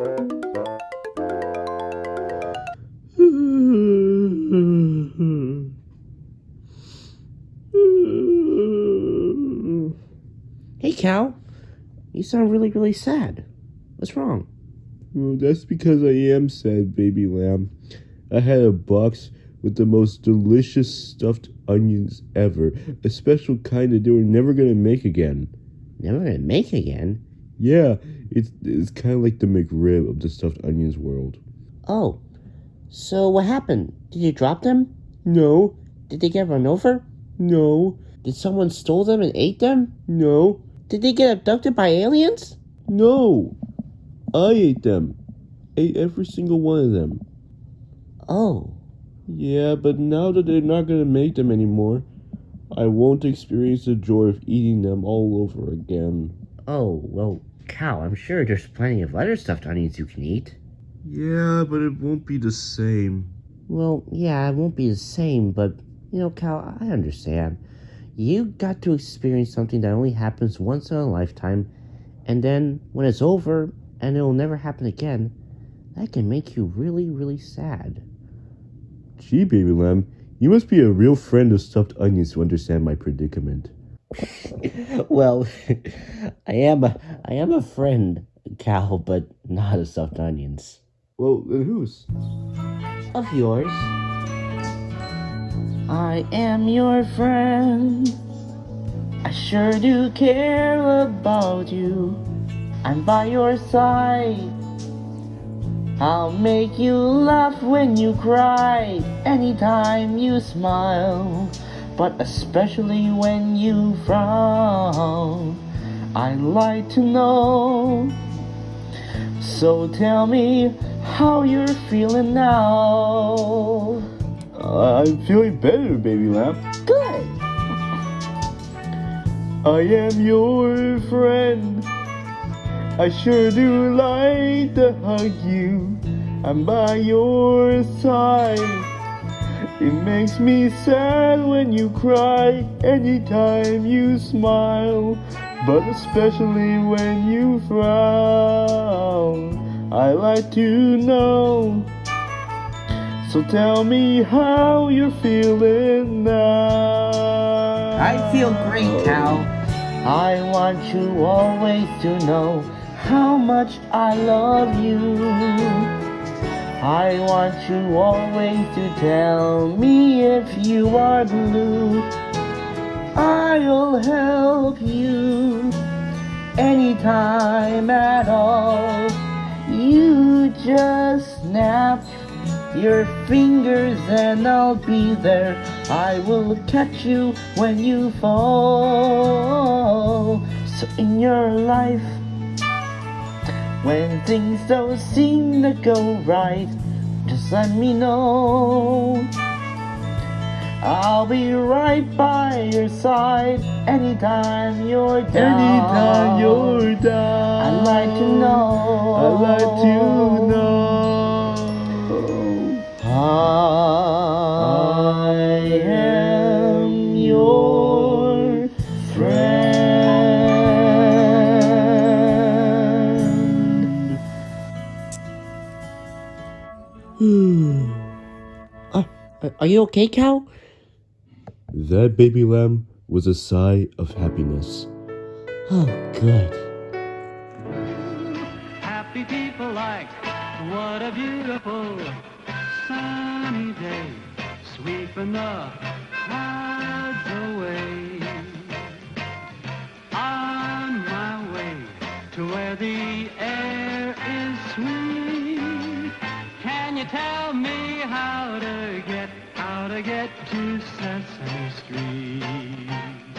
Hey, Cal. You sound really, really sad. What's wrong? Well, that's because I am sad, baby lamb. I had a box with the most delicious stuffed onions ever. A special kind that they were never gonna make again. Never gonna make again? Yeah, it's it's kind of like the McRib of the stuffed onions world. Oh, so what happened? Did you drop them? No, Did they get run over? no, Did someone stole them and ate them? no, Did they get abducted by aliens? no. I ate them. Ate every single one of them. Oh, Yeah, but now that they're not gonna make them anymore, I won't experience the joy of eating them all over again. oh, well, Cal, I'm sure there's plenty of other stuffed onions you can eat. Yeah, but it won't be the same. Well, yeah, it won't be the same, but, you know, Cal, I understand. You got to experience something that only happens once in a lifetime, and then when it's over and it'll never happen again, that can make you really, really sad. Gee, baby lamb, you must be a real friend of stuffed onions to understand my predicament. well, I am a, I am a friend, Cal, but not of stuffed onions. Well, then whose? Of yours. I am your friend. I sure do care about you. I'm by your side. I'll make you laugh when you cry, anytime you smile, but especially when you frown. I'd like to know. So tell me how you're feeling now. Uh, I'm feeling better, baby lamb. Good. I am your friend. I sure do like to hug you. I'm by your side. It makes me sad when you cry, anytime you smile, but especially when you frown. I like to know. So tell me how you're feeling now. I feel great, Cal. I want you always to know how much I love you. I want you always to tell me if you are blue. I'll help you anytime at all. You just snap your fingers and I'll be there. I will catch you when you fall. So in your life, when things don't seem to go right, just let me know. I'll be right by your side anytime you're down. Anytime you're down. I'd like to know. I'd like to uh, are you okay, Cal? That baby lamb was a sigh of happiness. Oh, good. Happy people like, what a beautiful sunny day, sweeping the clouds away. On my way to where the air is sweet. Get to Sesame Street?